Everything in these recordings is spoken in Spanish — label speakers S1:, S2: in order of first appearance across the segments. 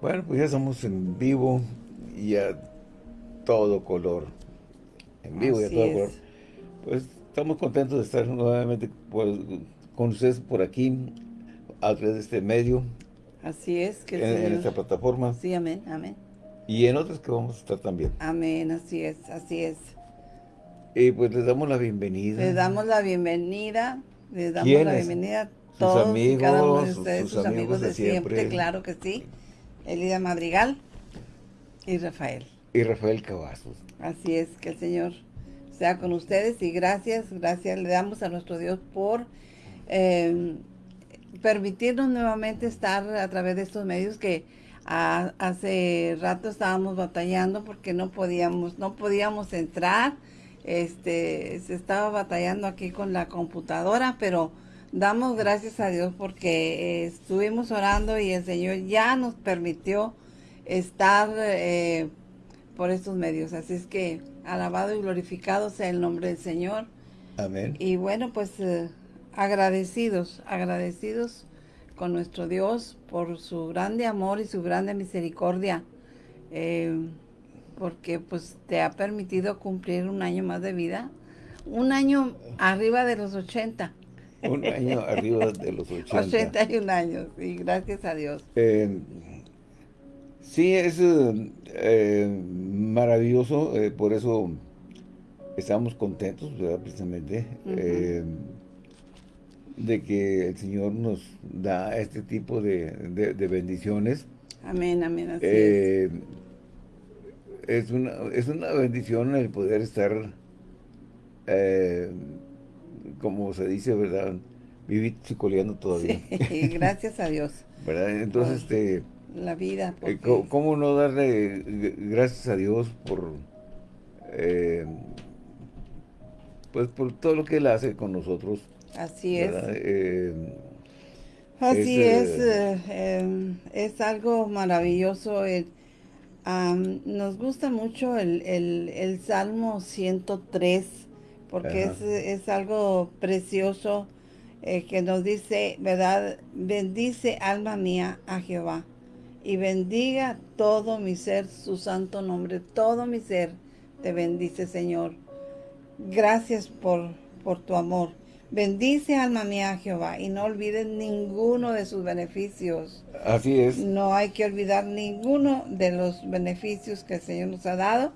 S1: Bueno, pues ya estamos en vivo y a todo color. En vivo y a todo color. Pues estamos contentos de estar nuevamente con ustedes por aquí, a través de este medio.
S2: Así es.
S1: Que en, esta plataforma.
S2: Sí, amén, amén.
S1: Y en otras que vamos a estar también.
S2: Amén, así es, así es.
S1: Y pues les damos la bienvenida.
S2: Les damos la bienvenida, les damos la bienvenida todos sus amigos, cada uno de ustedes, sus, amigos, de, siempre. claro que sí. Elida Madrigal y Rafael.
S1: Y Rafael Cavazos.
S2: Así es, que el Señor sea con ustedes y gracias, gracias le damos a nuestro Dios por eh, permitirnos nuevamente estar a través de estos medios que hace rato estábamos batallando porque no podíamos, no podíamos entrar, este, se estaba batallando aquí con la computadora, pero damos gracias a Dios porque eh, estuvimos orando y el Señor ya nos permitió estar eh, por estos medios. Así es que alabado y glorificado sea el nombre del Señor.
S1: Amén.
S2: Y bueno, pues eh, agradecidos, agradecidos con nuestro Dios por su grande amor y su grande misericordia, eh, porque pues te ha permitido cumplir un año más de vida, un año arriba de los 80.
S1: Un año arriba de los 80.
S2: 81 años, y gracias a Dios.
S1: Eh, sí, es eh, maravilloso, por eso estamos contentos, precisamente de que el Señor nos da este tipo de, bendiciones.
S2: Amén, amén, así eh,
S1: es. una, es una bendición el poder estar, eh, como se dice, ¿verdad? Vivir chicoleando todavía.
S2: Sí, gracias a Dios.
S1: ¿Verdad? Entonces, este...
S2: La vida.
S1: Eh, ¿Cómo no darle gracias a Dios por... pues por todo lo que Él hace con nosotros
S2: Así es. Eh, Así es, eh, em, es, algo maravilloso. nos gusta mucho el, Salmo 103, porque es, es, algo precioso eh, que nos dice, ¿verdad? Bendice alma mía a Jehová y bendiga todo mi ser, su santo nombre, todo mi ser te bendice, Señor. Gracias por, por tu amor. Bendice alma mía a Jehová y no olvides ninguno de sus beneficios.
S1: Así es.
S2: No hay que olvidar ninguno de los beneficios que el Señor nos ha dado,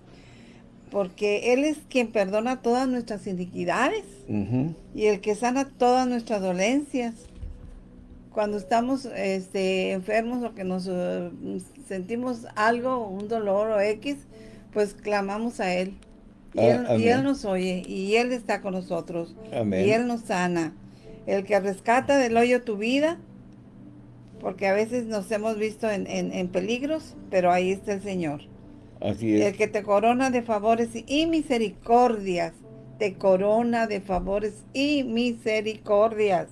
S2: porque Él es quien perdona todas nuestras iniquidades y el que sana todas nuestras dolencias. Cuando estamos este, enfermos o que nos eh, sentimos algo, un dolor o X, pues clamamos a Él. Ah, y, él, nos oye, y Él está con nosotros. Y Él nos sana. El que rescata del hoyo tu vida, porque a veces nos hemos visto en, peligros, pero ahí está el Señor.
S1: Así es.
S2: El que te corona de favores y misericordias, te corona de favores y misericordias.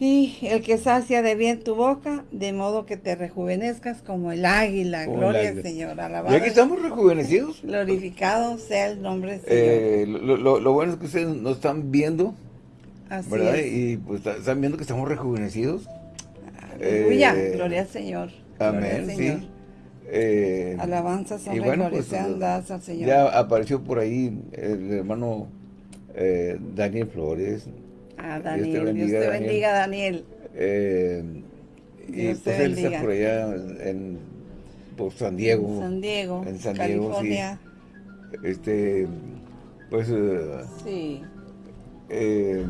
S2: Y el que sacia de bien tu boca, de modo que te rejuvenezcas como el águila. Gloria al Señor.
S1: Alabado. Y aquí estamos rejuvenecidos.
S2: Glorificado sea el nombre del
S1: eh, Señor. lo, bueno es que ustedes nos están viendo. Así ¿verdad? Y pues están viendo que estamos rejuvenecidos.
S2: Aleluya. Eh, Gloria al Señor.
S1: Amén, sí. Eh,
S2: Alabanzas y bueno, pues, al Señor.
S1: Ya apareció por ahí el hermano eh, Daniel Flores.
S2: Ah, Daniel. Dios te bendiga, Daniel.
S1: Eh, y pues él está por allá en, por San Diego.
S2: San Diego,
S1: en San California. Sí. Este, pues...
S2: Uh, sí.
S1: Eh,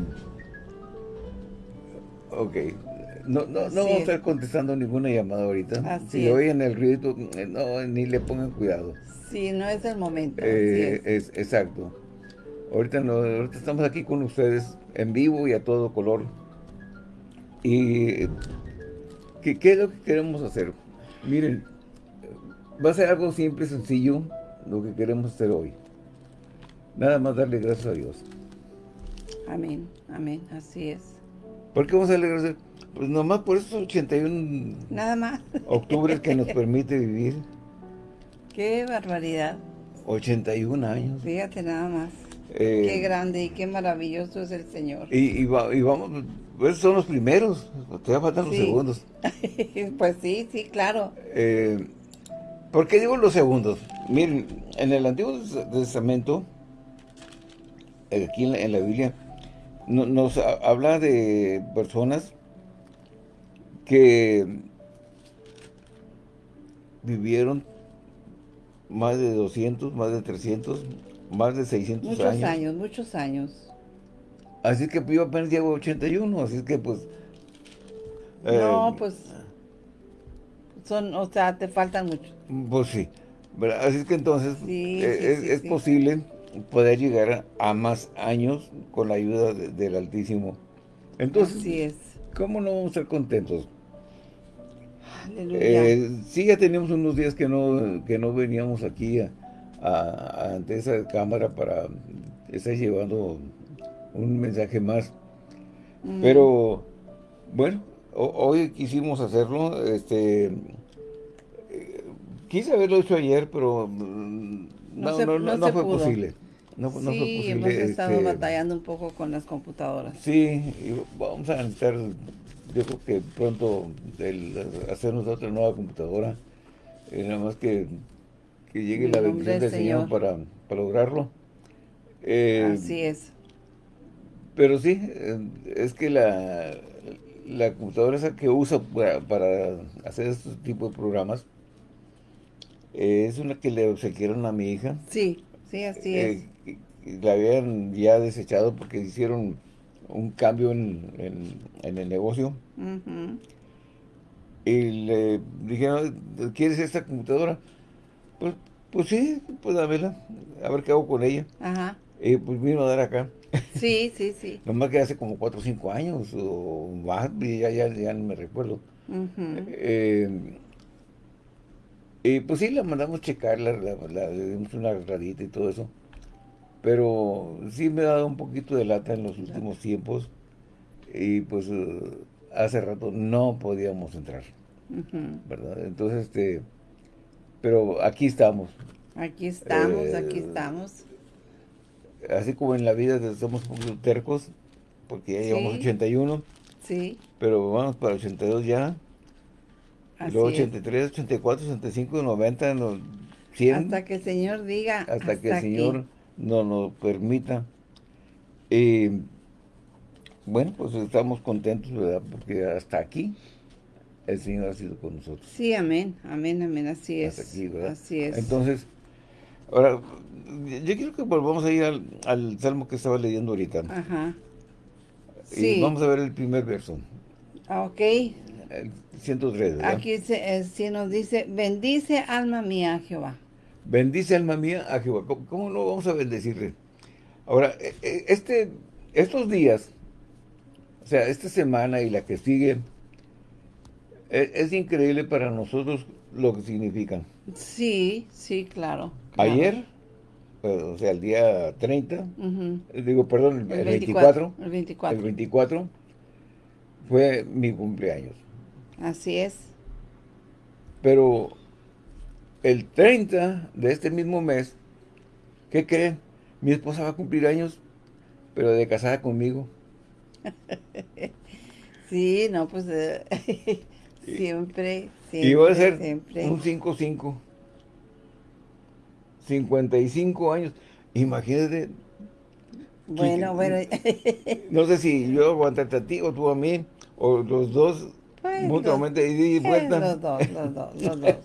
S1: ok. No, no, no vamos a estar contestando ninguna llamada ahorita. Así si oyen el ruido, no, ni le pongan cuidado.
S2: Sí, no es el momento.
S1: Eh, es. exacto. Ahorita, no, ahorita estamos aquí con ustedes en vivo y a todo color. ¿Y qué, qué es lo que queremos hacer? Miren, va a ser algo simple, sencillo, lo que queremos hacer hoy. Nada más darle gracias a Dios.
S2: Amén, amén, así es.
S1: ¿Por qué vamos a darle gracias? Pues nomás por esos 81
S2: Nada más.
S1: octubres que nos permite vivir.
S2: Qué barbaridad.
S1: 81 años.
S2: Fíjate nada más. qué grande y qué maravilloso es el Señor.
S1: Y, y, vamos, esos son los primeros, te faltan los segundos.
S2: pues sí, sí, claro.
S1: Eh, ¿Por qué digo los segundos? Miren, en el Antiguo Testamento, aquí en la, Biblia, nos habla de personas que vivieron más de 200, más de 300, más de 600
S2: años. Muchos años, muchos años.
S1: Así que yo apenas llego 81, así que pues...
S2: no, eh, pues... Son, o sea, te faltan mucho.
S1: Pues sí. Así es que entonces eh, es, posible poder llegar a más años con la ayuda del Altísimo. Entonces,
S2: Así es.
S1: ¿cómo no vamos a estar contentos? Eh, sí, ya teníamos unos días que no, que no veníamos aquí ante esa cámara para estar llevando un mensaje más. Mm. Pero, bueno, hoy quisimos hacerlo. Este, eh, quise haberlo hecho ayer, pero mm, no, no, fue posible. No,
S2: sí, fue posible. hemos estado este, batallando un poco con las computadoras.
S1: Sí, vamos a entrar yo creo que pronto el hacernos otra nueva computadora, eh, nada más que, que llegue la bendición del Señor, para, lograrlo.
S2: Eh, Así es.
S1: Pero sí, eh, es que la, la computadora esa que uso para, hacer este tipo de programas es una que le obsequiaron a mi hija.
S2: Sí, sí, así es.
S1: La habían ya desechado porque hicieron un cambio en, el negocio. Y le dijeron, ¿quieres esta computadora? Pues, pues sí, pues a verla, a ver qué hago con ella.
S2: Ajá.
S1: Y pues vino a dar acá.
S2: Sí, sí, sí.
S1: Nomás que hace como 4 o 5 años o más, ya, ya, ya no me recuerdo. Eh, y pues sí, la mandamos checar, la, le dimos una agarradita y todo eso. Pero sí me ha dado un poquito de lata en los últimos tiempos y pues eh, hace rato no podíamos entrar, ¿verdad? Entonces, este, pero aquí estamos.
S2: Aquí estamos, aquí eh, estamos.
S1: Así como en la vida somos un poquito tercos, porque ya llevamos 81.
S2: Sí.
S1: Pero vamos para 82 ya. Luego 83, 84, 85, 90, 100.
S2: Hasta que el Señor diga.
S1: Hasta, que el Señor no nos permita. Y bueno, pues estamos contentos, ¿verdad? Porque hasta aquí el Señor ha sido con nosotros.
S2: Sí, amén, amén, amén, así es. Así es.
S1: Entonces, ahora, yo quiero que volvamos a ir al, salmo que estaba leyendo ahorita.
S2: Ajá.
S1: Y vamos a ver el primer verso.
S2: Ah, ok.
S1: El 103, ¿verdad?
S2: Aquí se, eh, nos dice, bendice alma mía Jehová.
S1: Bendice alma mía a Jehová. ¿Cómo, no vamos a bendecirle? Ahora, e, e, este, estos días, o sea, esta semana y la que sigue, e, es, increíble para nosotros lo que significan.
S2: Sí, sí, claro.
S1: Ayer, pues, o sea, el día 30, digo, perdón, el, 24,
S2: el 24.
S1: El 24 fue mi cumpleaños.
S2: Así es.
S1: Pero el 30 de este mismo mes, ¿qué creen? Mi esposa va a cumplir años, pero de casada conmigo.
S2: sí, no, pues eh, siempre, siempre.
S1: Y voy a ser un 5-5. 55 años. Imagínate.
S2: Bueno, bueno.
S1: no sé si yo aguantaste a ti o tú a mí, o los dos mutuamente y vuelta.
S2: Los dos, los dos, los dos.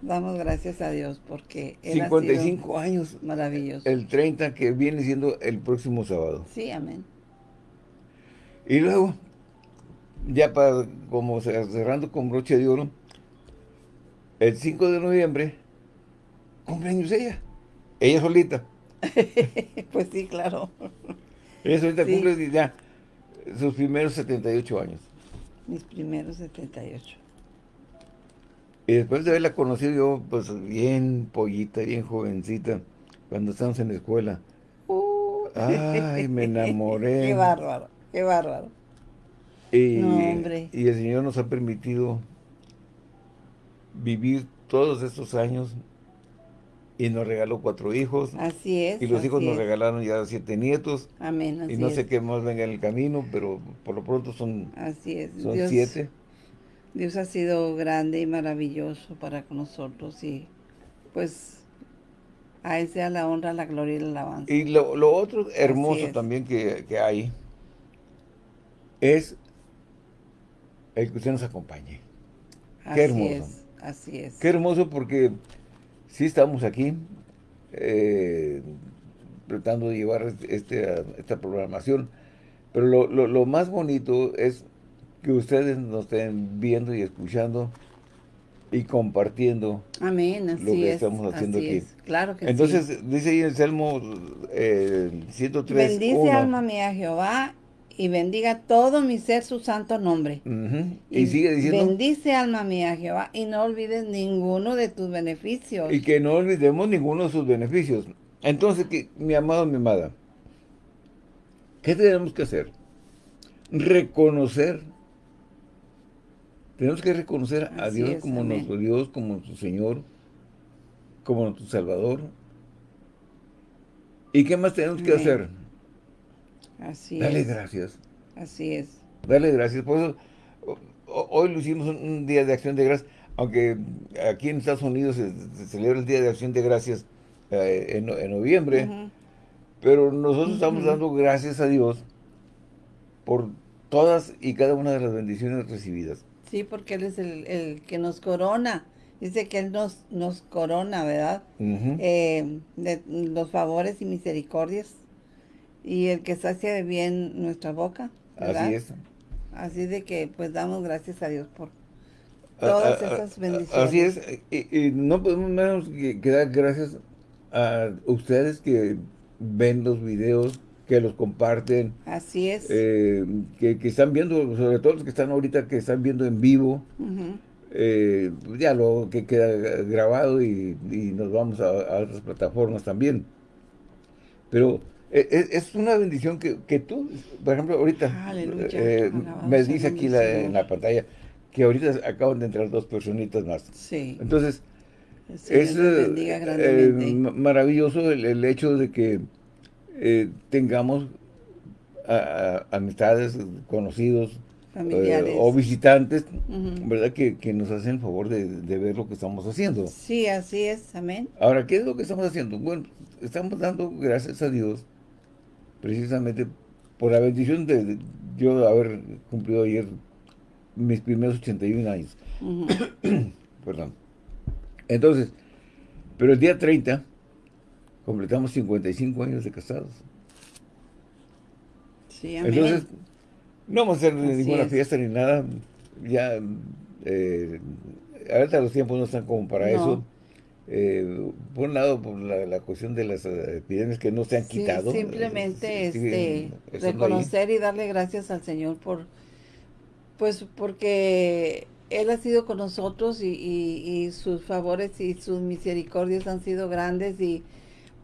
S2: Damos gracias a Dios porque
S1: 55 años.
S2: Maravilloso.
S1: El 30 que viene siendo el próximo sábado.
S2: Sí, amén.
S1: Y luego, ya para, como cerrando con broche de oro, el 5 de noviembre, cumpleaños ella. Ella solita.
S2: pues sí, claro.
S1: Ella solita cumple ya sus primeros 78 años.
S2: Mis primeros 78.
S1: Y después de haberla conocido yo, pues bien pollita, bien jovencita, cuando estábamos en la escuela. Uh. Ay, me enamoré.
S2: qué bárbaro, qué bárbaro.
S1: Y, y el Señor nos ha permitido vivir todos estos años y nos regaló cuatro hijos.
S2: Así es.
S1: Y los hijos nos regalaron ya siete nietos.
S2: Amén.
S1: y no sé qué más venga en el camino, pero por lo pronto son,
S2: así es.
S1: son siete.
S2: Dios ha sido grande y maravilloso para nosotros y pues a Él sea la honra, la gloria y la alabanza.
S1: Y lo, otro hermoso también que, hay es el que usted nos acompañe. Qué hermoso.
S2: así es.
S1: Qué hermoso porque sí estamos aquí eh, tratando de llevar este, esta programación, pero lo, más bonito es que ustedes nos estén viendo y escuchando y compartiendo
S2: Amén, así
S1: lo que estamos haciendo aquí.
S2: Claro que
S1: Entonces, dice ahí en el Salmo eh, 103,
S2: Bendice alma mía Jehová y bendiga todo mi ser su santo nombre.
S1: y, sigue diciendo.
S2: Bendice alma mía Jehová y no olvides ninguno de tus beneficios.
S1: Y que no olvidemos ninguno de sus beneficios. Entonces, que, mi amado, mi amada, ¿qué tenemos que hacer? Reconocer. Tenemos que reconocer a Dios como nuestro Dios, como nuestro Señor, como nuestro Salvador. ¿Y qué más tenemos que hacer?
S2: Así
S1: Dale gracias.
S2: Así es.
S1: Dale gracias. Por eso, hoy lo hicimos un, día de acción de gracias, aunque aquí en Estados Unidos se, celebra el Día de Acción de Gracias eh, en, noviembre, pero nosotros estamos dando gracias a Dios por todas y cada una de las bendiciones recibidas.
S2: Sí, porque Él es el, que nos corona. Dice que Él nos, nos corona, ¿verdad? Eh, de los favores y misericordias y el que sacia bien nuestra boca, ¿verdad?
S1: Así es.
S2: Así de que pues damos gracias a Dios por todas esas bendiciones.
S1: Así es, y, no podemos menos que, dar gracias a ustedes que ven los videos, que los comparten.
S2: Así es.
S1: Eh, que, están viendo, sobre todo los que están ahorita, que están viendo en vivo. Eh, ya lo que queda grabado y, nos vamos a, a, otras plataformas también. Pero eh, eh, es, una bendición que, que, tú, por ejemplo, ahorita eh, me dice aquí en la pantalla que ahorita acaban de entrar dos personitas más.
S2: Sí.
S1: Entonces, es maravilloso el, hecho de que tengamos amistades, conocidos, o visitantes, ¿verdad? Que, nos hacen el favor de, de, ver lo que estamos haciendo.
S2: Sí, así es, amén.
S1: Ahora, ¿qué es lo que estamos haciendo? Bueno, estamos dando gracias a Dios precisamente por la bendición de, yo haber cumplido ayer mis primeros 81 años. Perdón. Entonces, pero el día 30 completamos 55 años de casados.
S2: Sí,
S1: Entonces, no vamos a hacer ninguna fiesta ni nada. Ya, eh, ahorita los tiempos no están como para eso eh, por un lado, por la, cuestión de las eh, epidemias que no se han quitado.
S2: Simplemente este, reconocer y darle gracias al Señor por, pues porque Él ha sido con nosotros y, sus favores y sus misericordias han sido grandes y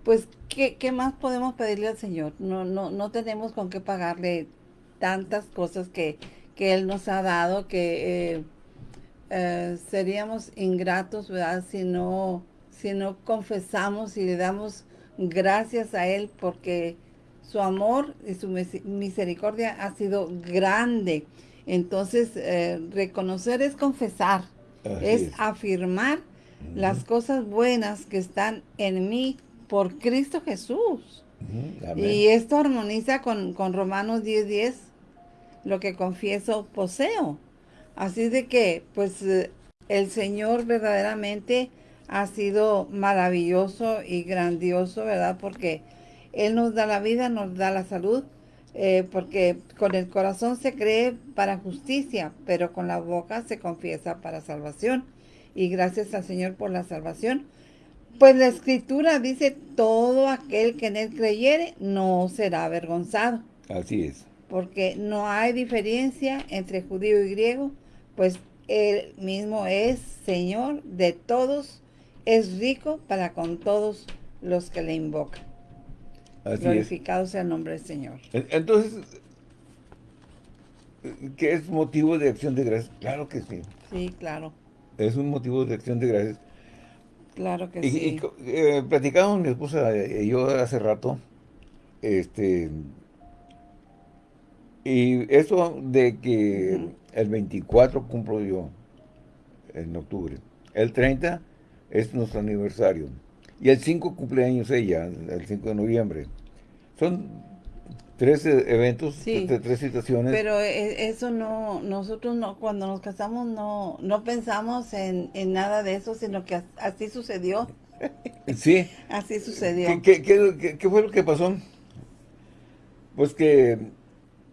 S2: pues, ¿qué, ¿qué, más podemos pedirle al Señor? No, no, no tenemos con qué pagarle tantas cosas que, que Él nos ha dado que eh, seríamos ingratos, ¿verdad? Si no si no confesamos y le damos gracias a Él porque su amor y su misericordia ha sido grande. Entonces, eh, reconocer es confesar, es, afirmar las cosas buenas que están en mí por Cristo Jesús. Y esto armoniza con, con Romanos 10.10, 10, lo que confieso poseo. Así de que, pues, eh, el Señor verdaderamente ha sido maravilloso y grandioso, ¿verdad? Porque Él nos da la vida, nos da la salud, eh, porque con el corazón se cree para justicia, pero con la boca se confiesa para salvación. Y gracias al Señor por la salvación. Pues la Escritura dice, todo aquel que en Él creyere no será avergonzado.
S1: Así es.
S2: Porque no hay diferencia entre judío y griego, pues Él mismo es Señor de todos es rico para con todos los que le invocan. Glorificado sea el nombre del Señor.
S1: Entonces, ¿qué es motivo de acción de gracias? Claro que sí.
S2: Sí, claro.
S1: Es un motivo de acción de gracias.
S2: Claro que sí.
S1: Y, eh, platicamos mi esposa y yo hace rato, este, y eso de que el 24 cumplo yo, en octubre, el 30 es nuestro aniversario, y el 5 cumpleaños ella, el 5 de noviembre. Son tres eventos, tres situaciones.
S2: Pero e, eso no, nosotros no, cuando nos casamos no, no pensamos en, nada de eso, sino que así sucedió.
S1: Sí.
S2: así sucedió.
S1: ¿Qué, qué, qué, fue lo que pasó? Pues que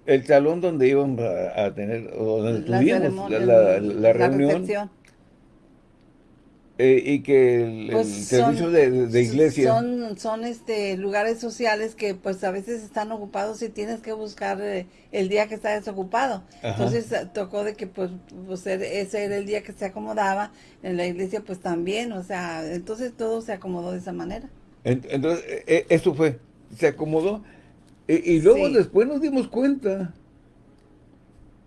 S1: el salón donde íbamos a, tener, donde tuvimos la, la, reunión, eh, y que el, pues servicio de, iglesia.
S2: son son este lugares sociales que pues a veces están ocupados y tienes que buscar eh, el día que está desocupado. Entonces eh, tocó de que pues, pues ese era el día que se acomodaba en la iglesia pues también o sea entonces todo se acomodó de esa manera.
S1: Entonces eso fue se acomodó y, luego después nos dimos cuenta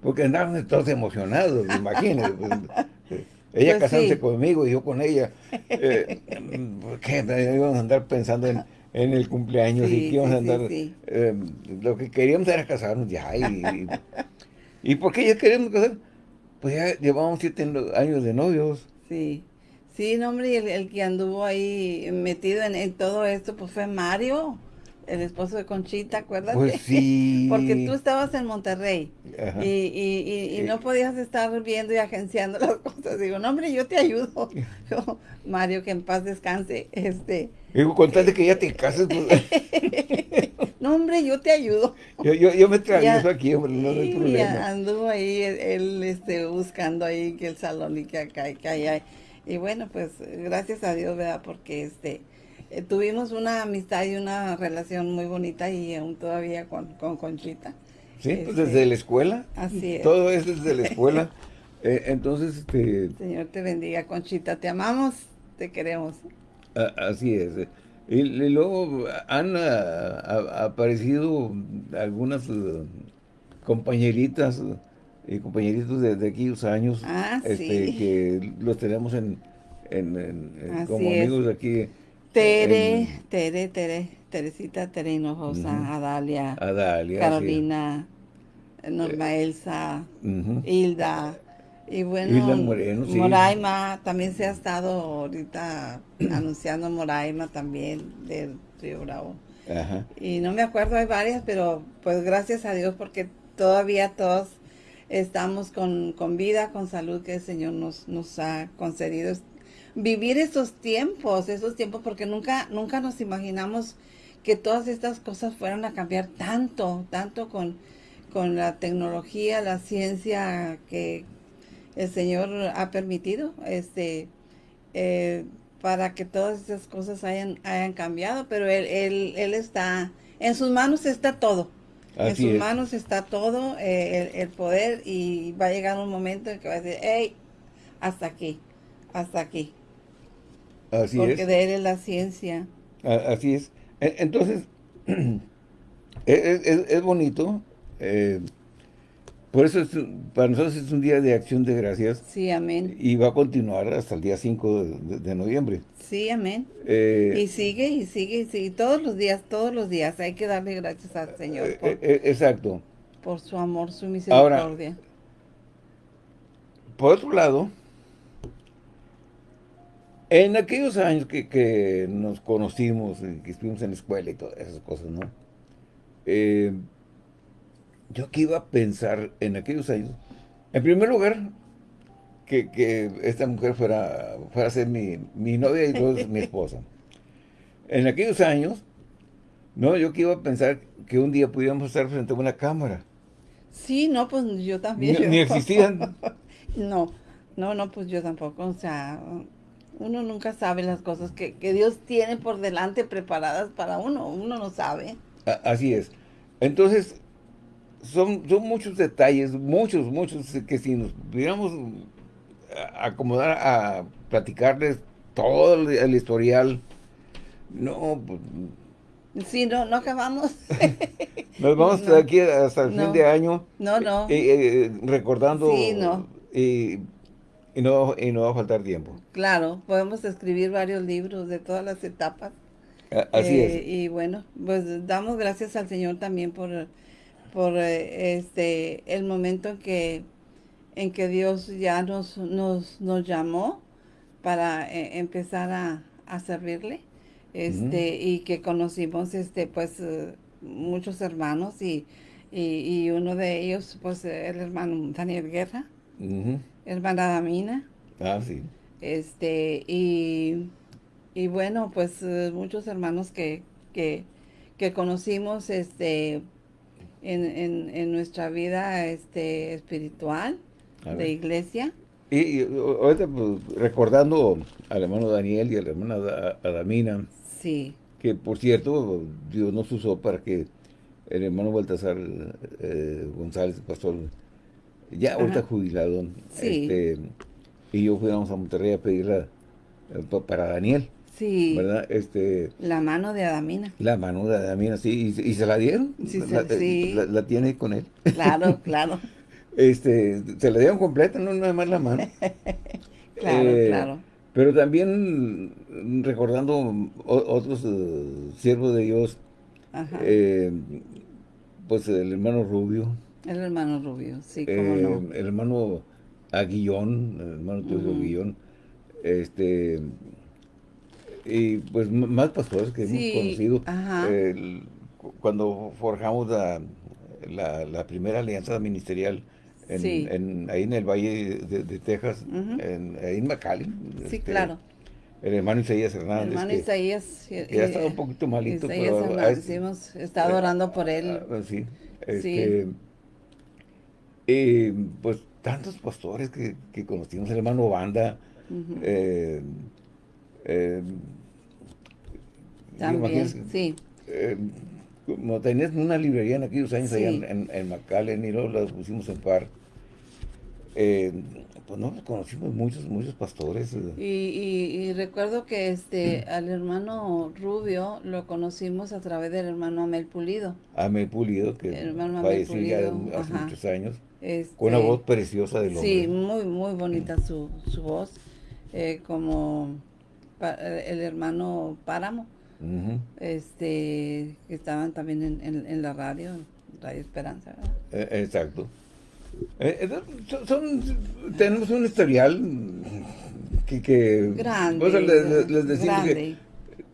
S1: porque andaban todos emocionados imagínense ella pues casándose conmigo y yo con ella. Eh, ¿Qué? Íbamos a andar pensando en, el cumpleaños y que íbamos a andar... Eh, lo que queríamos era casarnos ya. Y, y, por qué ya queríamos casar? Pues ya llevamos siete años de novios.
S2: Sí. Sí, no, hombre, y el, que anduvo ahí metido en, en, todo esto, pues fue Mario el esposo de Conchita, acuérdate?
S1: Pues sí.
S2: Porque tú estabas en Monterrey y, y, y, no podías estar viendo y agenciando las cosas. Digo, no, hombre, yo te ayudo. Mario, que en paz descanse. este
S1: Digo, con tal de que ya te cases. Pues.
S2: no, hombre, yo te ayudo.
S1: Yo, yo, yo me eso aquí, no hay problema.
S2: anduvo ahí él, este, buscando ahí que el salón y que acá y que allá. Y bueno, pues gracias a Dios, ¿verdad? Porque este eh, tuvimos una amistad y una relación muy bonita y aún todavía con, Conchita.
S1: Sí, pues desde este, la escuela.
S2: Así es.
S1: Todo es desde la escuela. Eh, entonces, este...
S2: Señor te bendiga, Conchita. Te amamos, te queremos.
S1: así es. Y, luego han aparecido algunas uh, compañeritas y compañeritos de, de aquellos años
S2: ah,
S1: este, que los tenemos en, como amigos de aquí
S2: Tere, Tere, Tere, Teresita, Tere Hinojosa, Adalia,
S1: Adalia,
S2: Carolina, Norma Elsa, Hilda, y bueno, Moraima, también se ha estado ahorita anunciando Moraima también del Río Bravo. Y no me acuerdo, hay varias, pero pues gracias a Dios porque todavía todos estamos con, con vida, con salud que el Señor nos, nos ha concedido vivir esos tiempos, esos tiempos, porque nunca, nunca nos imaginamos que todas estas cosas fueran a cambiar tanto, tanto con, con la tecnología, la ciencia que el Señor ha permitido, este, eh, para que todas esas cosas hayan, hayan cambiado, pero él, él, él está, en sus manos está todo. en sus manos está todo eh, el, el, poder y va a llegar un momento en que va a decir, hey, hasta aquí, hasta aquí. Porque de él es la ciencia.
S1: Así es. E, entonces, es, bonito. Eh, por eso para nosotros es un día de acción de gracias.
S2: Sí, amén.
S1: Y va a continuar hasta el día 5 de, noviembre.
S2: Sí, amén. Eh, y sigue, y sigue, y sigue. Todos los días, todos los días. Hay que darle gracias al Señor.
S1: Eh, exacto.
S2: Por su amor, su misericordia.
S1: por otro lado, en aquellos años que, nos conocimos, que estuvimos en la escuela y todas esas cosas, ¿no? Eh, yo que iba a pensar en aquellos años, en primer lugar, que, esta mujer fuera, fuera a ser mi, novia y luego mi esposa. En aquellos años, no, yo que iba a pensar que un día pudiéramos estar frente a una cámara.
S2: Sí, no, pues yo también.
S1: Ni, existían.
S2: no, no, no, pues yo tampoco, o sea, uno nunca sabe las cosas que, Dios tiene por delante preparadas para uno. Uno no sabe.
S1: Así es. Entonces, son, son muchos detalles, muchos, muchos, que si nos pudiéramos acomodar a platicarles todo el, historial, no, pues...
S2: Sí, no, no acabamos.
S1: Nos vamos estar aquí hasta el fin de año.
S2: No, no.
S1: Eh, eh, recordando.
S2: Sí, no.
S1: Y Y no, y no va a faltar tiempo.
S2: Claro, podemos escribir varios libros de todas las etapas.
S1: Así es.
S2: Eh, y bueno, pues damos gracias al Señor también por, por eh, este el momento en que en que Dios ya nos, nos, nos llamó para eh, empezar a, a, servirle este y que conocimos este pues muchos hermanos y, y, uno de ellos pues el hermano Daniel Guerra hermana Damina
S1: ah sí
S2: este y y bueno, pues eh, muchos hermanos que, que, conocimos este en, nuestra vida este espiritual de iglesia.
S1: Y, ahorita pues, recordando al hermano Daniel y a la hermana Adamina.
S2: Sí.
S1: Que por cierto, Dios nos usó para que el hermano Baltasar eh, González, pastor, ya ahorita jubilado, este, y yo fuéramos a Monterrey a pedirla eh, para Daniel.
S2: Sí.
S1: ¿Verdad? Este,
S2: la mano de Adamina.
S1: La mano de Adamina, sí. ¿Y, se la dieron?
S2: Sí,
S1: la, La, tiene con él.
S2: Claro, claro.
S1: este, se la dieron completa, no nada más la mano.
S2: claro, eh, claro.
S1: Pero también recordando otros eh, siervos de Dios, Ajá. Eh, pues el hermano Rubio.
S2: El hermano Rubio, sí, cómo no.
S1: El hermano Aguillón, el hermano Teodoro Aguillón, este y pues más pastores que hemos conocido. cuando forjamos la, la, primera alianza ministerial en, ahí en el Valle de, Texas, en, ahí en McAllen.
S2: Sí, este, claro.
S1: El hermano Isaías Hernández.
S2: El hermano Isaías.
S1: Que ya estaba un poquito malito.
S2: Isaías pero Hernández, hemos estado orando por él.
S1: Ah, sí. Este, eh, pues tantos pastores que, que conocimos, el hermano Banda, eh, eh,
S2: También, sí.
S1: Eh, como tenías una librería en aquellos años allá en, en, McAllen y luego la pusimos en par. Eh, pues no, conocimos muchos, muchos pastores.
S2: Y, y, recuerdo que este al hermano Rubio lo conocimos a través del hermano Amel Pulido.
S1: Amel Pulido, que falleció ya hace muchos años. Con una este, voz preciosa del hombre.
S2: Sí, muy, muy bonita su, su voz. como el hermano Páramo, este que estaban también en, la radio, Radio Esperanza.
S1: Eh, exacto. Eh, son, tenemos un historial que, que
S2: grande,
S1: les, decimos que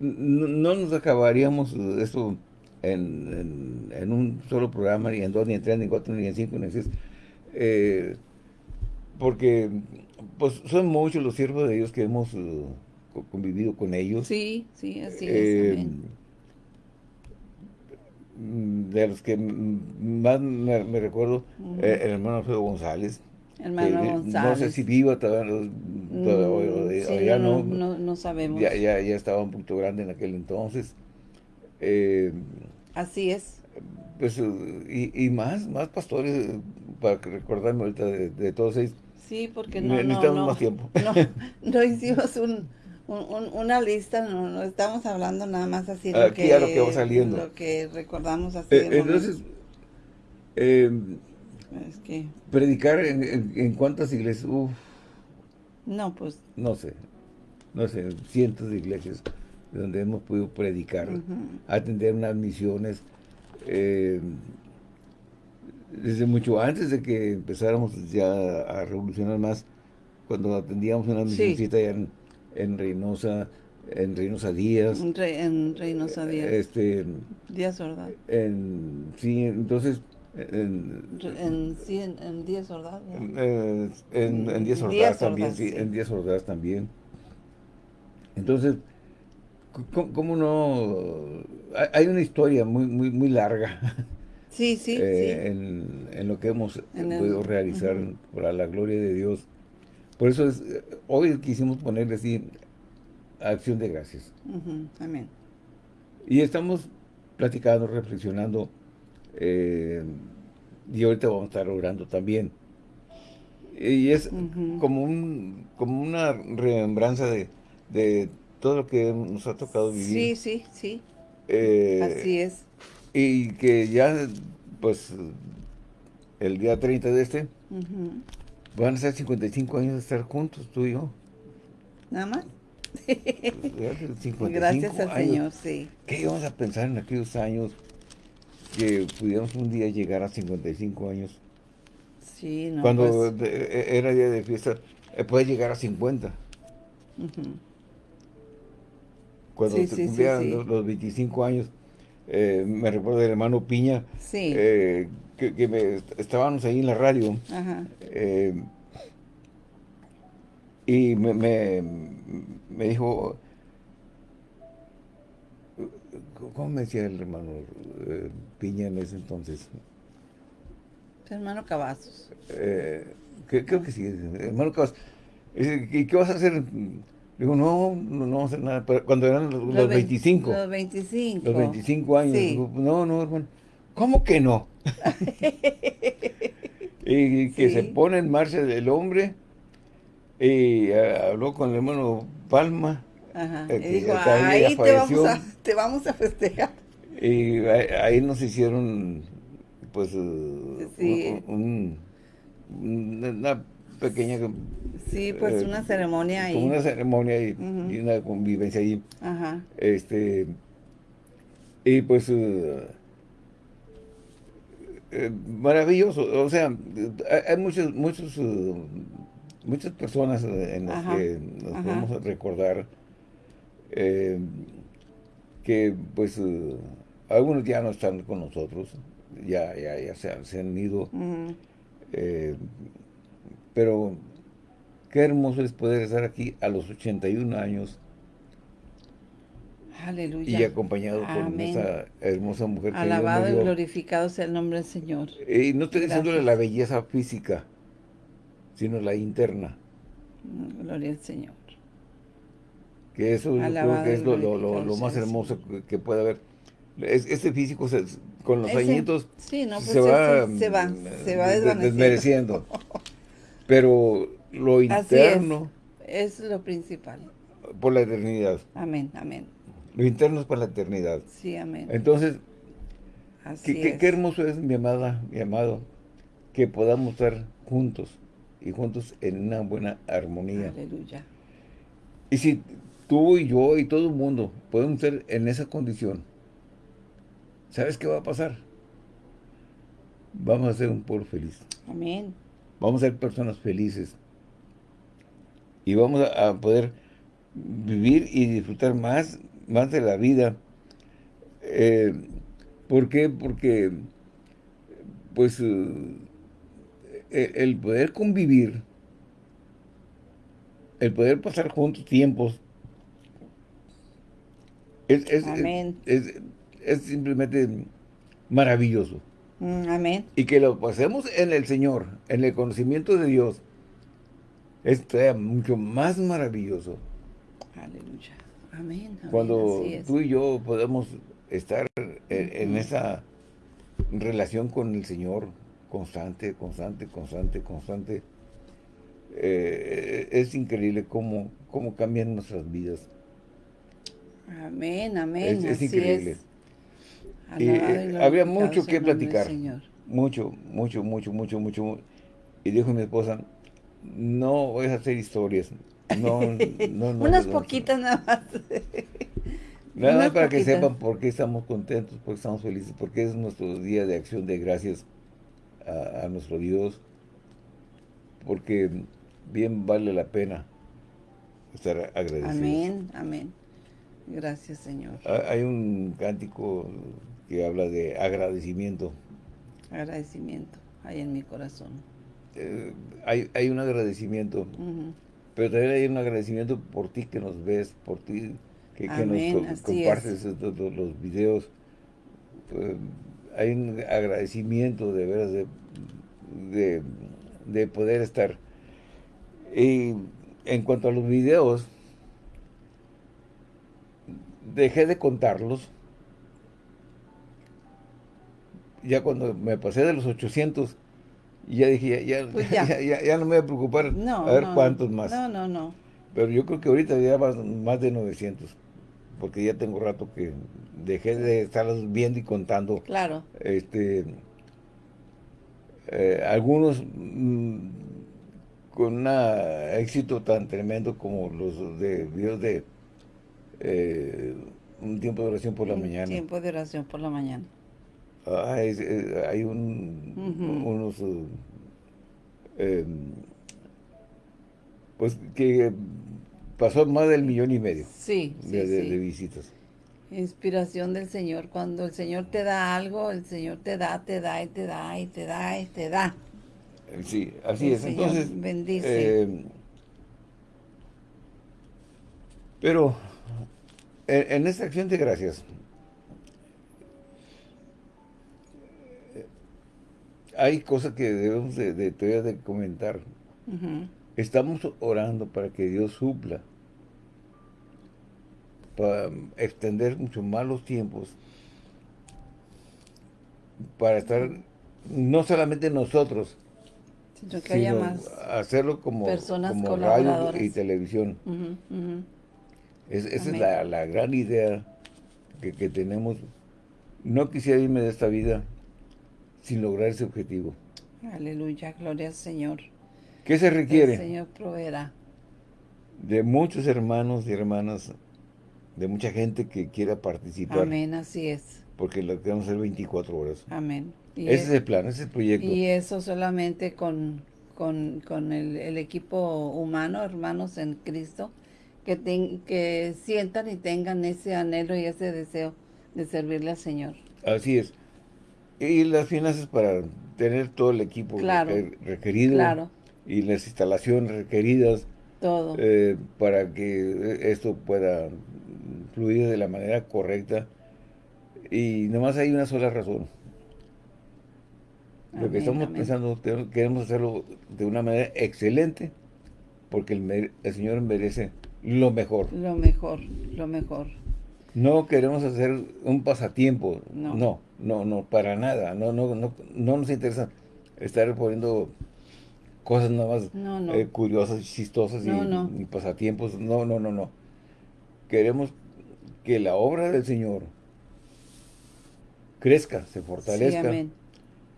S1: no, nos acabaríamos esto en, en, un solo programa, ni en dos, ni en tres, ni en cuatro, ni en cinco, ni en seis. Eh, porque pues son muchos los siervos de Dios que hemos convivido con ellos.
S2: Sí, sí, así es. Eh,
S1: mm, de los que más me, recuerdo, eh, el hermano Alfredo González.
S2: Hermano González.
S1: No sé si viva todavía, todavía,
S2: mm, no, no, no, sabemos.
S1: Ya, ya, ya, estaba un poquito grande en aquel entonces. Eh,
S2: así es.
S1: Pues, y, y, más, más pastores, para recordarme ahorita de, todos ellos.
S2: Sí, porque no, no, no,
S1: más tiempo.
S2: No, no hicimos un, una lista, no, estamos hablando nada más así
S1: lo que, lo que va saliendo.
S2: Lo que recordamos así.
S1: Eh, entonces, eh, es que... predicar en, en, cuántas iglesias, Uf,
S2: no, pues...
S1: No sé, no sé, cientos de iglesias donde hemos podido predicar, atender unas misiones, eh, desde mucho antes de que empezáramos ya a revolucionar más, cuando atendíamos una misioncita ya en en Reynosa, en Reynosa Díaz.
S2: En, Reynosa Díaz.
S1: Este,
S2: Díaz Ordaz.
S1: En, sí, entonces...
S2: En, en, sí, en, Díaz Ordaz.
S1: En, en, Díaz Ordaz también, sí, en Díaz Ordaz también. Entonces, ¿cómo, no...? Hay una historia muy, muy, muy larga.
S2: Sí, sí,
S1: eh, En, en, lo que hemos podido realizar para la gloria de Dios. Por eso es, hoy quisimos ponerle así, acción de gracias.
S2: Amén.
S1: Y estamos platicando, reflexionando, eh, y ahorita vamos a estar orando también. Y es como un como una remembranza de, de, todo lo que nos ha tocado
S2: vivir. Sí, sí, sí.
S1: Eh,
S2: así es.
S1: Y que ya, pues, el día 30 de este, Van a ser 55 años de estar juntos, tú y yo.
S2: ¿Nada más? Gracias al Señor, sí.
S1: ¿Qué íbamos a pensar en aquellos años que pudiéramos un día llegar a 55 años?
S2: Sí, no,
S1: Cuando pues e, era día de fiesta, eh, puede llegar a 50. Cuando se cumplían los, 25 años, eh, me recuerdo del hermano Piña, eh, que, estábamos ahí en la radio, y me, me, dijo, ¿cómo me decía el hermano Piña en ese entonces?
S2: hermano Cavazos.
S1: creo que sí, hermano Cavazos. ¿Y qué vas a hacer? Digo, no, no, no vamos a hacer nada. cuando eran los, 25.
S2: Los 25.
S1: Los 25 años. no, no, hermano. ¿Cómo que no? y que se pone en marcha el hombre y habló con el hermano Palma.
S2: Ajá. y dijo, ahí te vamos, a, te vamos, a, festejar.
S1: Y ahí nos hicieron, pues, un, una pequeña...
S2: Sí, pues eh, una ceremonia ahí.
S1: Una ceremonia y, una convivencia ahí. Ajá. Este, y pues... Eh, eh, maravilloso, o sea, hay muchos, muchos, muchas personas en las que nos podemos recordar que pues algunos ya no están con nosotros, ya, ya, ya se, han ido, pero qué hermoso es poder estar aquí a los 81 años.
S2: Aleluya.
S1: Y acompañado con esa hermosa mujer.
S2: Alabado y glorificado sea el nombre del Señor.
S1: Y no estoy diciéndole la belleza física, sino la interna.
S2: Mm, gloria al Señor.
S1: Que eso creo que es lo, más hermoso que, puede haber. este físico con los añitos
S2: sí, no, pues se, va, se, va, se va
S1: desvaneciendo. Pero lo interno...
S2: Es. lo principal.
S1: Por la eternidad.
S2: Amén, amén.
S1: Lo interno es por la eternidad.
S2: Sí, amén.
S1: Entonces, qué, hermoso es, mi amada, mi amado, que podamos estar juntos y juntos en una buena armonía.
S2: Aleluya.
S1: Y si tú y yo y todo el mundo podemos estar en esa condición, ¿sabes qué va a pasar? Vamos a ser un pueblo feliz.
S2: Amén.
S1: Vamos a ser personas felices. Y vamos a, poder vivir y disfrutar más, más de la vida. Eh, ¿Por qué? Porque, pues, eh, el poder convivir, el poder pasar juntos tiempos, es, es simplemente maravilloso.
S2: Mm, amén.
S1: Y que lo pasemos en el Señor, en el conocimiento de Dios, es mucho más maravilloso.
S2: Aleluya. Amén.
S1: Cuando tú y yo podemos estar en, esa relación con el Señor constante, constante, constante, constante, eh, es increíble cómo, cómo cambian nuestras vidas.
S2: Amén, amén. Es, increíble.
S1: Eh, había mucho que platicar. Mucho, mucho, mucho, mucho, mucho. Y dijo mi esposa, no voy a hacer historias. No, no, no.
S2: Unas poquitas nada más.
S1: Nada más para que sepan por qué estamos contentos, por qué estamos felices, porque es nuestro día de acción de gracias a, a nuestro Dios, porque bien vale la pena estar agradecidos.
S2: Amén, amén. Gracias, Señor.
S1: Hay un cántico que habla de agradecimiento.
S2: Agradecimiento, hay en mi corazón.
S1: Eh, hay, hay, un agradecimiento, pero también hay un agradecimiento por ti que nos ves, por ti que, nos compartes los, videos. Eh, hay un agradecimiento de veras de, de poder estar. Y en cuanto a los videos, dejé de contarlos ya cuando me pasé de los 800, ya dije, pues ya, ya. no me voy a preocupar a ver cuántos más.
S2: No, no, no.
S1: Pero yo creo que ahorita ya más, más de 900, porque ya tengo rato que dejé de estarlos viendo y contando.
S2: Claro.
S1: Este, eh, algunos mm, con un éxito tan tremendo como los de videos de eh, un tiempo de oración por la mañana.
S2: tiempo de oración por la mañana.
S1: Ah, hay un, unos... Eh, pues que pasó más del millón y medio
S2: sí,
S1: de, visitas.
S2: Inspiración del Señor. Cuando el Señor te da algo, el Señor te da, te da y te da y te da y te da.
S1: Sí, así es. Entonces,
S2: bendice. Eh,
S1: pero en, esta acción de gracias, hay cosas que debemos de, de, de comentar. Estamos orando para que Dios supla, para extender mucho más los tiempos, para estar no solamente nosotros,
S2: sino que haya más
S1: hacerlo como, como radio y televisión. esa es la, gran idea que, que, tenemos. No quisiera irme de esta vida sin lograr ese objetivo.
S2: Aleluya, gloria al Señor.
S1: ¿Qué se requiere?
S2: El Señor proveerá.
S1: De muchos hermanos y hermanas, de mucha gente que quiera participar.
S2: Amén, así es.
S1: Porque lo queremos hacer 24 horas.
S2: Amén.
S1: ese es, el plan, ese es el proyecto.
S2: Y eso solamente con, con, el, equipo humano, hermanos en Cristo, que, que sientan y tengan ese anhelo y ese deseo de servirle al Señor.
S1: Así es. Y las finanzas para tener todo el equipo requerido. Claro y las instalaciones requeridas
S2: Todo.
S1: Eh, para que esto pueda fluir de la manera correcta. Y nomás hay una sola razón. Lo que estamos pensando, queremos hacerlo de una manera excelente, porque el, el, Señor merece lo mejor.
S2: Lo mejor, lo mejor.
S1: No queremos hacer un pasatiempo, no, no, no, no para nada, no, no, no, no nos interesa estar poniendo cosas nada más eh, curiosas, chistosas y, pasatiempos. No, no, no, no. Queremos que la obra del Señor crezca, se fortalezca.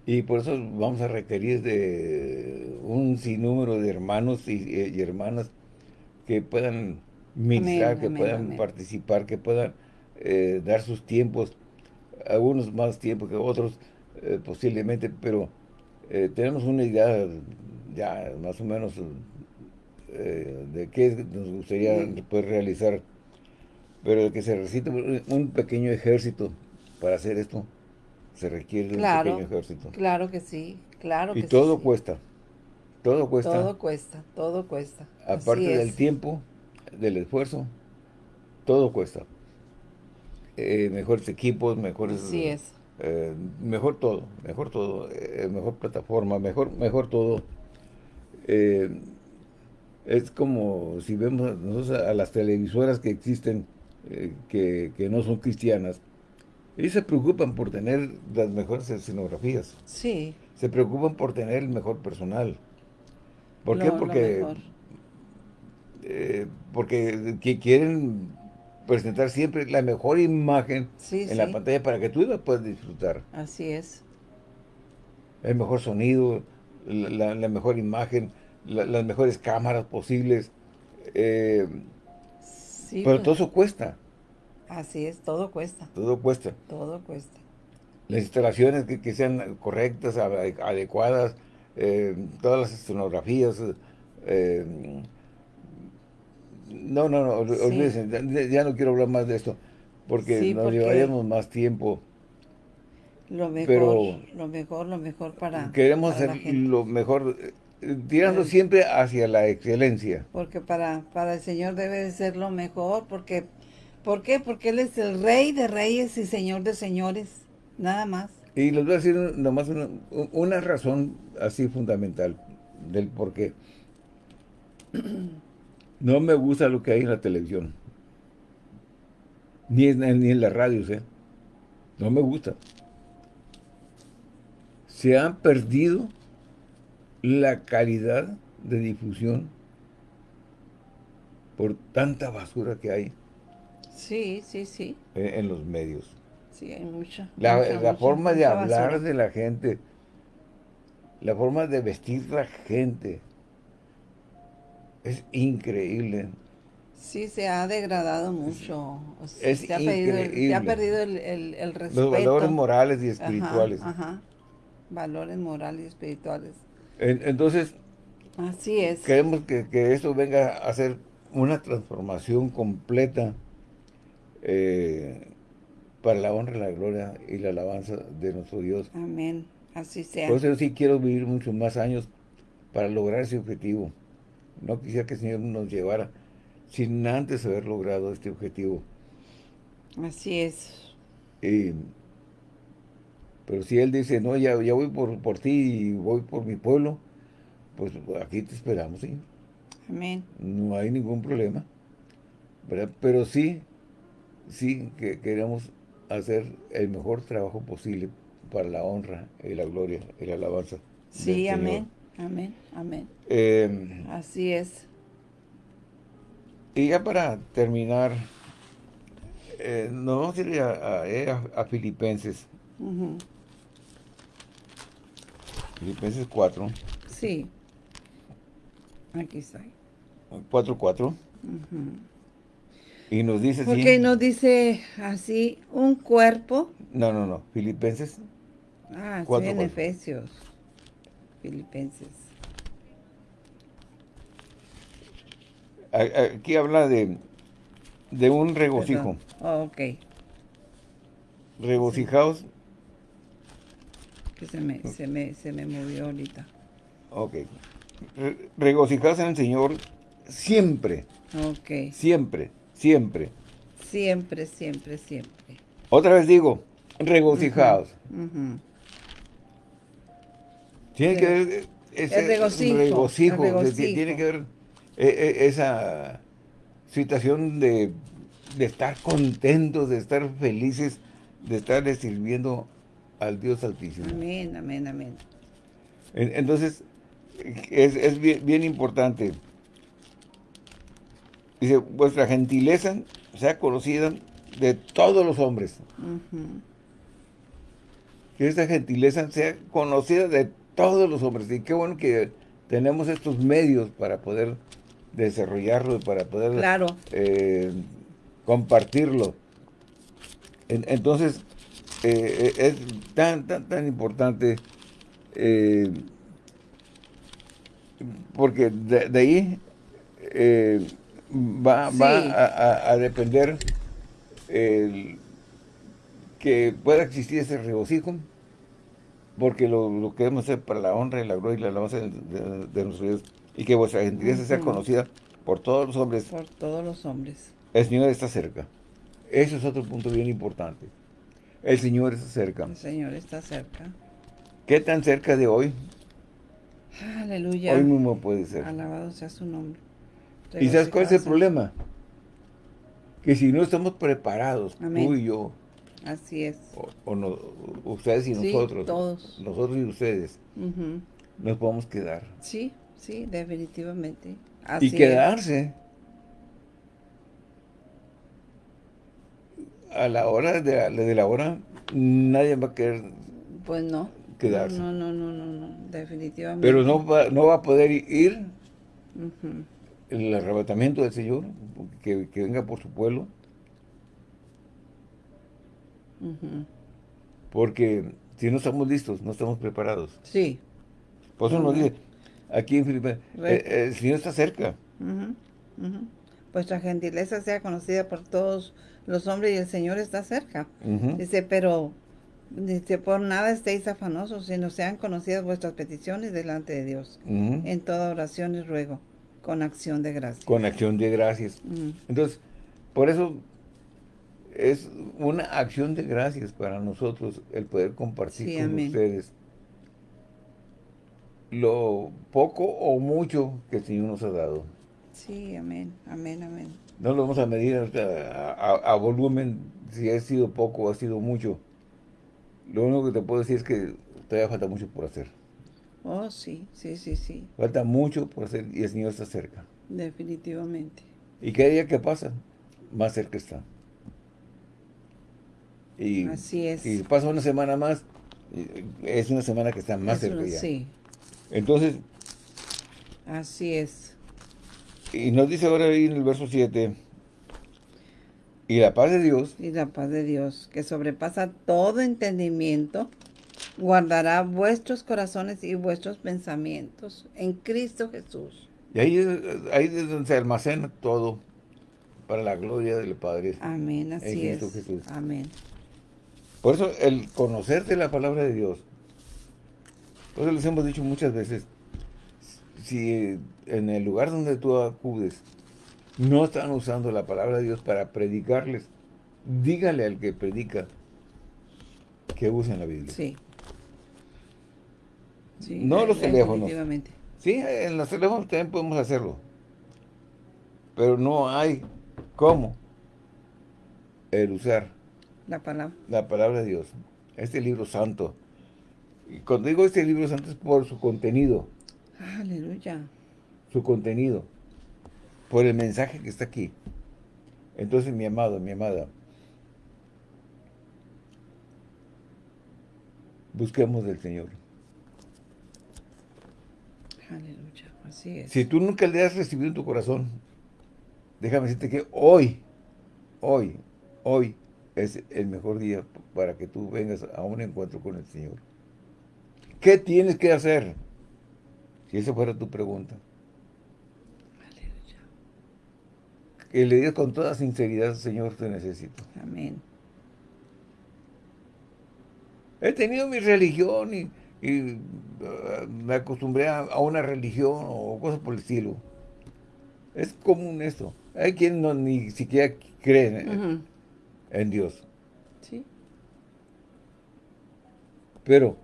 S1: Y por eso vamos a requerir de un sinnúmero de hermanos y, hermanas que puedan ministrar, que puedan participar, que puedan eh, dar sus tiempos, algunos más tiempo que otros eh, posiblemente, pero tenemos una idea ya más o menos eh, de qué nos gustaría poder realizar, pero que se necesite un pequeño ejército para hacer esto, se requiere un pequeño ejército.
S2: Claro que sí, claro
S1: y
S2: que
S1: todo cuesta, todo cuesta.
S2: Todo cuesta, todo cuesta.
S1: Aparte del tiempo, del esfuerzo, todo cuesta. Eh, mejores equipos, mejores...
S2: Así es.
S1: Eh, mejor todo, mejor todo, mejor plataforma, mejor, mejor todo eh, es como si vemos nosotros a las televisoras que existen, eh, que, no son cristianas, ellos se preocupan por tener las mejores escenografías.
S2: Sí.
S1: Se preocupan por tener el mejor personal. ¿Por qué? Porque, eh, porque quieren presentar siempre la mejor imagen en la pantalla para que tú la puedas disfrutar.
S2: Así es.
S1: El mejor sonido, la, mejor imagen, las mejores cámaras posibles. Eh, pero pues. todo eso cuesta.
S2: Así es, todo cuesta.
S1: Todo cuesta.
S2: Todo cuesta.
S1: Las instalaciones que, sean correctas, adecuadas, eh, todas las escenografías. Eh, no, no, no, olvídense, ya, no quiero hablar más de esto, porque nos llevaríamos más tiempo.
S2: Lo mejor, lo mejor, lo mejor para
S1: Queremos hacer lo mejor, eh, tirando siempre hacia la excelencia.
S2: Porque para, para el Señor debe de ser lo mejor, porque, ¿por qué? Porque Él es el Rey de Reyes y Señor de Señores, nada más.
S1: Y les voy a decir nomás una, una razón así fundamental del por qué. No me gusta lo que hay en la televisión. Ni en, ni en las radios, ¿eh? No me gusta se ha perdido la calidad de difusión por tanta basura que hay.
S2: Sí, sí, sí.
S1: En, los medios.
S2: Sí, hay mucha.
S1: La, forma de hablar de la gente, la forma de vestir la gente, Es increíble.
S2: Sí, se ha degradado mucho. Es se, ha perdido, se ha perdido el, el, respeto. Los
S1: valores morales y espirituales.
S2: Ajá, Valores morales y espirituales.
S1: entonces,
S2: Así es.
S1: Queremos que, que, esto venga a ser una transformación completa eh, para la honra, la gloria y la alabanza de nuestro Dios.
S2: Amén. Así sea.
S1: Por eso sí quiero vivir muchos más años para lograr ese objetivo. No quisiera que el Señor nos llevara sin antes haber logrado este objetivo.
S2: Así es.
S1: pero si Él dice, no, ya, ya voy por, por ti y voy por mi pueblo, pues aquí te esperamos, ¿sí?
S2: Amén.
S1: No hay ningún problema. Pero sí, sí que queremos hacer el mejor trabajo posible para la honra y la gloria y la alabanza.
S2: Sí, amén, amén, amén. Em, Así es.
S1: Y ya para terminar, eh, nos vamos a ir a, a, Filipenses. Filipenses 4.
S2: Sí. Aquí está.
S1: 4.4. 4. Y nos dice
S2: así. Ok, nos dice así, un cuerpo.
S1: No, no, no. Filipenses.
S2: Ah, sí, en Efesios. Filipenses.
S1: Aquí habla de, de un regocijo.
S2: Oh, ok.
S1: Regocijaos.
S2: Que se me, se, me, se me movió ahorita.
S1: Ok. regocijaos en el Señor siempre.
S2: Ok.
S1: Siempre. Siempre.
S2: Siempre, siempre, siempre.
S1: Otra vez digo, regocijaos. Tiene que ver ese regocijo, tiene que ver eh, eh, esa situación de, estar contentos, de estar felices, de estar sirviendo al Dios Altísimo.
S2: Amén, amén, amén.
S1: Entonces, es, bien importante. Dice, vuestra gentileza sea conocida de todos los hombres. Que esta gentileza sea conocida de todos los hombres. Y qué bueno que tenemos estos medios para poder desarrollarlo y para poder eh, compartirlo. entonces, eh, es tan, tan, tan importante eh, porque de, ahí va, a, depender que pueda existir ese regocijo, porque lo, lo queremos hacer para la honra y la gloria y la alabanza de, de, nuestro Dios, y que vuestra gentileza sea conocida por todos los hombres.
S2: Por todos los hombres.
S1: El Señor está cerca. Eso es otro punto bien importante. El Señor está cerca.
S2: El Señor está cerca.
S1: ¿Qué tan cerca de hoy?
S2: Aleluya.
S1: Hoy mismo puede ser.
S2: Alabado sea su nombre.
S1: ¿Y sabes cuál es el problema? Que si no estamos preparados, tú y yo.
S2: Así es.
S1: O, no, ustedes y nosotros.
S2: todos.
S1: Nosotros y ustedes. Nos podemos quedar.
S2: Sí, sí, definitivamente.
S1: y quedarse. A la hora de la, de la hora, nadie va a querer
S2: pues no.
S1: quedarse.
S2: No, no, no, no, no, definitivamente.
S1: Pero no va, no va a poder ir el arrebatamiento del Señor, que, venga por su pueblo. Porque si no estamos listos, no estamos preparados.
S2: Sí.
S1: Por eso nos dice, aquí en Filipinas, eh, el Señor está cerca.
S2: Vuestra gentileza sea conocida por todos los hombres y el Señor está cerca. Dice, pero dice, por nada estéis afanosos, sino sean conocidas vuestras peticiones delante de Dios. En toda oración y ruego con acción de gracias.
S1: Con acción de gracias. Entonces, por eso es una acción de gracias para nosotros el poder compartir con ustedes lo poco o mucho que el Señor nos ha dado.
S2: Sí, amén, amén, amén.
S1: No lo vamos a medir a, volumen, si ha sido poco o ha sido mucho. Lo único que te puedo decir es que todavía falta mucho por hacer.
S2: Oh, sí, sí, sí, sí.
S1: Falta mucho por hacer y el Señor está cerca.
S2: Definitivamente.
S1: Y cada día que pasa, más cerca está. Y,
S2: Así es.
S1: Y pasa una semana más, es una semana que está más cerca ya. Sí. Entonces.
S2: Así es.
S1: Y nos dice ahora ahí en el verso 7, y la paz de Dios.
S2: Y la paz de Dios, que sobrepasa todo entendimiento, guardará vuestros corazones y vuestros pensamientos en Cristo Jesús.
S1: Y ahí, ahí es donde se almacena todo para la gloria del Padre.
S2: Amén, así es. Amén.
S1: Por eso el conocerte la palabra de Dios, por eso les hemos dicho muchas veces, si en el lugar donde tú acudes no están usando la palabra de Dios para predicarles, dígale al que predica que usen la Biblia.
S2: Sí.
S1: no los teléfonos. Sí, en los teléfonos también podemos hacerlo. Pero no hay cómo el usar
S2: la palabra.
S1: La palabra de Dios. Este libro santo. Y cuando digo este libro santo es por su contenido.
S2: Aleluya.
S1: Su contenido. Por el mensaje que está aquí. Entonces, mi amado, mi amada, busquemos del Señor.
S2: Aleluya, así es.
S1: Si tú nunca le has recibido en tu corazón, déjame decirte que hoy, hoy, hoy es el mejor día para que tú vengas a un encuentro con el Señor. ¿Qué tienes que hacer? Si esa fuera tu pregunta. Aleluya. Que le digas con toda sinceridad, Señor, te necesito.
S2: Amén.
S1: He tenido mi religión y, uh, me acostumbré a, una religión o cosas por el estilo. Es común esto. Hay quien no, ni siquiera creen en Dios.
S2: Sí.
S1: Pero,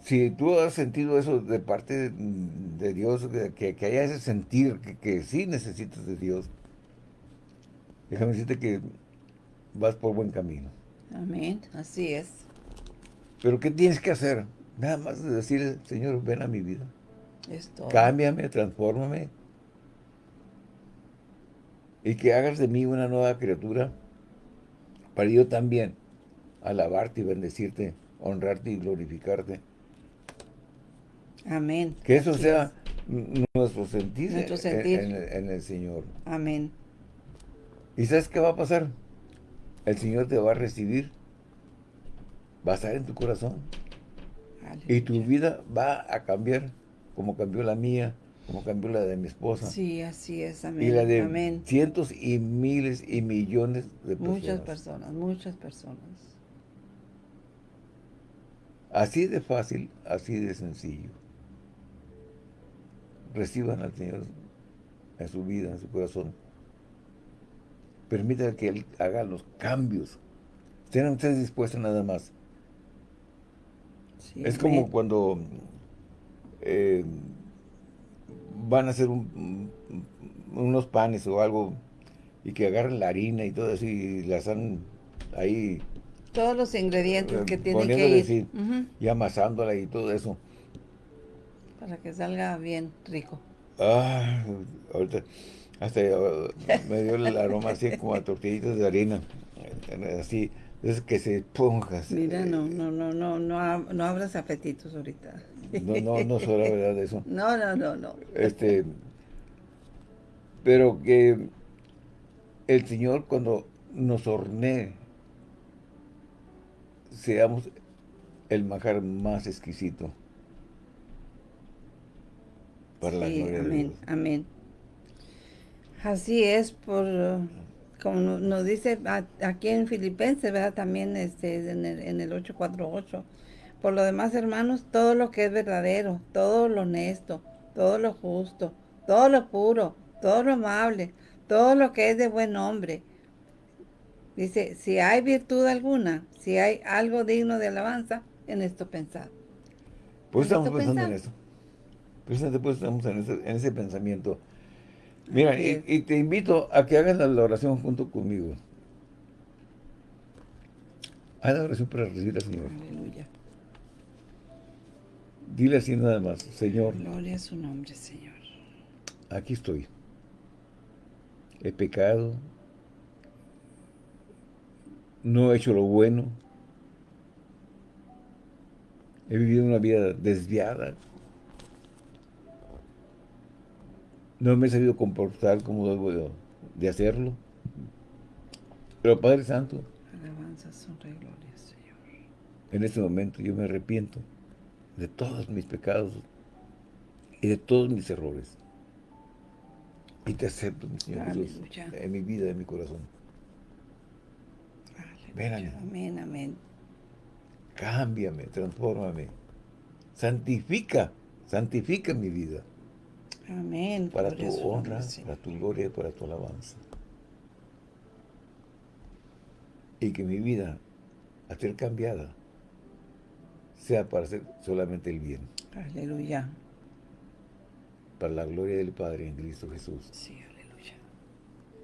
S1: si tú has sentido eso de parte de, Dios, que, que, haya ese sentir que, que sí necesitas de Dios, déjame decirte que vas por buen camino.
S2: Amén, así es.
S1: Pero ¿qué tienes que hacer? Nada más de decir, Señor, ven a mi vida.
S2: Esto.
S1: Cámbiame, transfórmame. Y que hagas de mí una nueva criatura para yo también alabarte y bendecirte, honrarte y glorificarte.
S2: Amén.
S1: Que eso sea nuestro sentir, En, el, Señor.
S2: Amén.
S1: ¿Y sabes qué va a pasar? El Señor te va a recibir, va a estar en tu corazón. Y tu vida va a cambiar como cambió la mía, como cambió la de mi esposa.
S2: Sí, así es, amén.
S1: Y la de cientos y miles y millones de
S2: personas. Muchas personas, muchas personas.
S1: Así de fácil, así de sencillo. Reciban al Señor en su vida, en su corazón. Permítanle que Él haga los cambios. Estén ustedes dispuestos nada más. es como cuando... Eh, van a hacer unos panes o algo y que agarren la harina y todo eso y la están ahí
S2: todos los ingredientes que tienen que ir.
S1: y amasándola y todo eso.
S2: Para que salga bien rico.
S1: Ah ahorita hasta uh, me dio el aroma así como a tortillitas de harina así es que se ponja
S2: mira no no no no no, no abras apetitos ahorita
S1: no, no, no será verdad eso.
S2: No, no, no, no.
S1: Este, pero que el Señor cuando nos hornee, seamos el majar más exquisito para la gloria
S2: amén,
S1: de Dios.
S2: Amén. Así es, por como nos dice aquí en Filipenses, ¿verdad? También este, en, el, en el 848 por lo demás, hermanos, todo lo que es verdadero, todo lo honesto, todo lo justo, todo lo puro, todo lo amable, todo lo que es de buen nombre. Dice, si hay virtud alguna, si hay algo digno de alabanza, en esto pensad.
S1: Pues estamos pensando en eso. Precisamente pues estamos en ese, en ese pensamiento. Mira, y, te invito a que hagas la oración junto conmigo. Haz la oración para recibir al Señor.
S2: Aleluya.
S1: Dile así nada más, Señor.
S2: Gloria a su nombre, Señor.
S1: Aquí estoy. He pecado. No he hecho lo bueno. He vivido una vida desviada. No me he sabido comportar como debo de hacerlo. Pero Padre Santo,
S2: alabanza, honra y gloria, Señor.
S1: En este momento yo me arrepiento de todos mis pecados y de todos mis errores. Y te acepto, mi Señor Jesús, en mi vida, en mi corazón.
S2: Ven Amén, amén.
S1: Cámbiame, transfórmame. Santifica, santifica mi vida.
S2: Amén.
S1: Para tu honra, para tu gloria y para tu alabanza. Y que mi vida, a ser cambiada, sea para hacer solamente el bien.
S2: Aleluya.
S1: Para la gloria del Padre en Cristo Jesús.
S2: Sí, aleluya.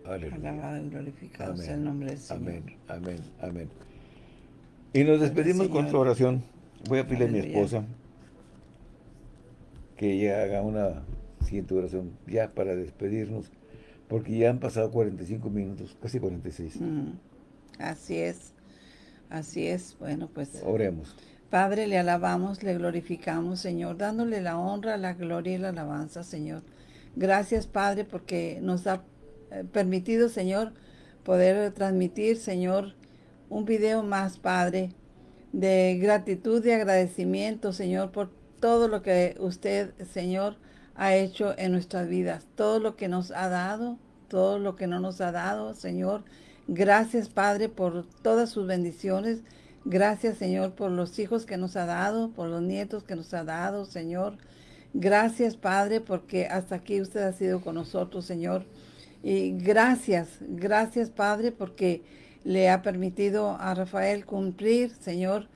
S1: Aleluya.
S2: Alabado y glorificado sea el nombre del Señor.
S1: Amén, amén, amén. Y nos despedimos con su oración. Voy a pedirle a mi esposa que ella haga una siguiente oración ya para despedirnos, porque ya han pasado 45 minutos, casi 46.
S2: Mm, así es, así es. Bueno, pues...
S1: Oremos.
S2: Padre, le alabamos, le glorificamos, Señor, dándole la honra, la gloria y la alabanza, Señor. Gracias, Padre, porque nos ha eh, permitido, Señor, poder transmitir, Señor, un video más, Padre, de gratitud y agradecimiento, Señor, por todo lo que usted, Señor, ha hecho en nuestras vidas, todo lo que nos ha dado, todo lo que no nos ha dado, Señor. Gracias, Padre, por todas sus bendiciones. Gracias, Señor, por los hijos que nos ha dado, por los nietos que nos ha dado, Señor. Gracias, Padre, porque hasta aquí usted ha sido con nosotros, Señor. Y gracias, gracias, Padre, porque le ha permitido a Rafael cumplir, Señor,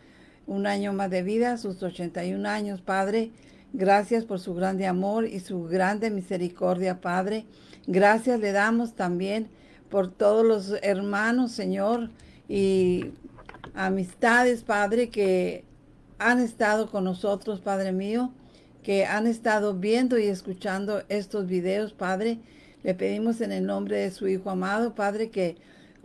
S2: un año más de vida, sus 81 años, Padre. Gracias por su grande amor y su grande misericordia, Padre. Gracias le damos también por todos los hermanos, Señor, y amistades, Padre, que han estado con nosotros, Padre mío, que han estado viendo y escuchando estos videos, Padre. Le pedimos en el nombre de su Hijo amado, Padre, que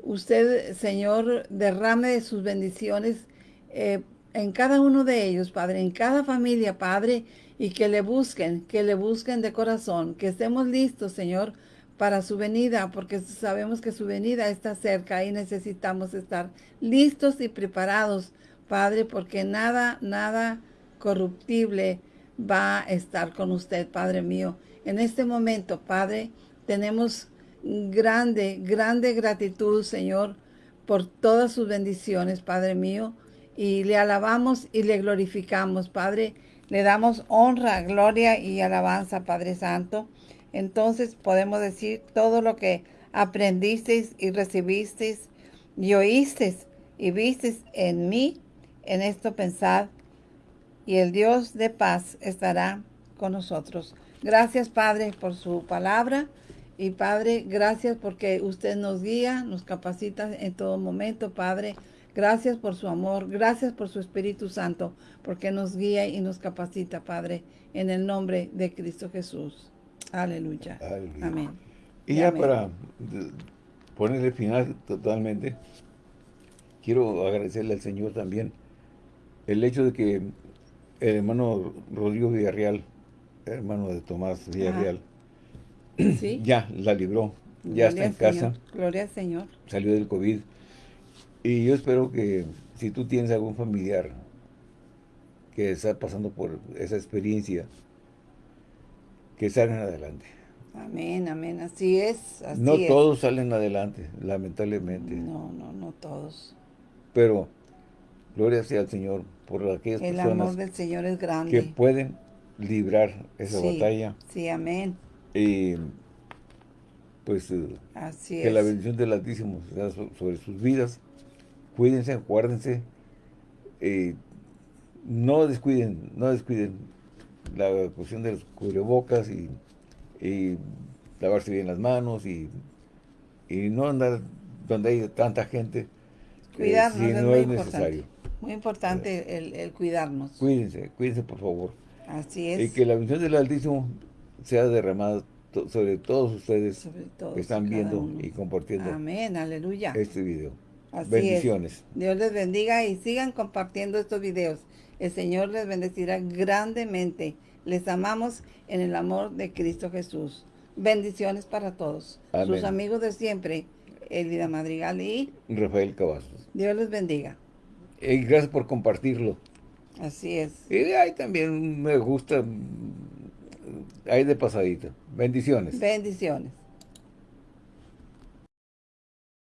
S2: usted, Señor, derrame sus bendiciones eh, en cada uno de ellos, Padre, en cada familia, Padre, y que le busquen, que le busquen de corazón, que estemos listos, Señor, para su venida, porque sabemos que su venida está cerca y necesitamos estar listos y preparados, Padre, porque nada, nada corruptible va a estar con usted, Padre mío. En este momento, Padre, tenemos grande, grande gratitud, Señor, por todas sus bendiciones, Padre mío, y le alabamos y le glorificamos, Padre. Le damos honra, gloria y alabanza, Padre Santo entonces podemos decir todo lo que aprendisteis y recibisteis y oísteis y visteis en mí, en esto pensad, y el Dios de paz estará con nosotros. Gracias, Padre, por su palabra. Y Padre, gracias porque usted nos guía, nos capacita en todo momento, Padre. Gracias por su amor, gracias por su Espíritu Santo, porque nos guía y nos capacita, Padre, en el nombre de Cristo Jesús. Aleluya. Amén.
S1: Y, ya para ponerle final totalmente, quiero agradecerle al Señor también el hecho de que el hermano Rodrigo Villarreal, hermano de Tomás Villarreal, ya la libró, ya está en casa.
S2: Gloria al Señor.
S1: Salió del COVID. Y yo espero que si tú tienes algún familiar que está pasando por esa experiencia, que salgan adelante.
S2: Amén, amén, así es.
S1: no todos salen adelante, lamentablemente.
S2: No, no, no todos.
S1: Pero, gloria sea al Señor por aquellas
S2: El
S1: personas
S2: amor del Señor es grande.
S1: que pueden librar esa batalla.
S2: Sí, amén.
S1: Y pues eh,
S2: Así
S1: que la bendición del Altísimo sea sobre sus vidas. Cuídense, acuérdense. Eh, no descuiden, no descuiden la cuestión de los cubrebocas y, lavarse bien las manos y, y, no andar donde hay tanta gente
S2: cuidarnos si no es, necesario. Muy importante el, cuidarnos.
S1: Cuídense, cuídense por favor.
S2: Así es.
S1: Y que la bendición del Altísimo sea derramada sobre todos ustedes que están viendo y compartiendo
S2: Amén, aleluya.
S1: este video. Bendiciones.
S2: Dios les bendiga y sigan compartiendo estos videos. El Señor les bendecirá grandemente. Les amamos en el amor de Cristo Jesús. Bendiciones para todos. Sus amigos de siempre, Elida Madrigal y
S1: Rafael Cavazos.
S2: Dios les bendiga.
S1: Y gracias por compartirlo.
S2: Así es.
S1: Y ahí también me gusta, ahí de pasadito. Bendiciones.
S2: Bendiciones.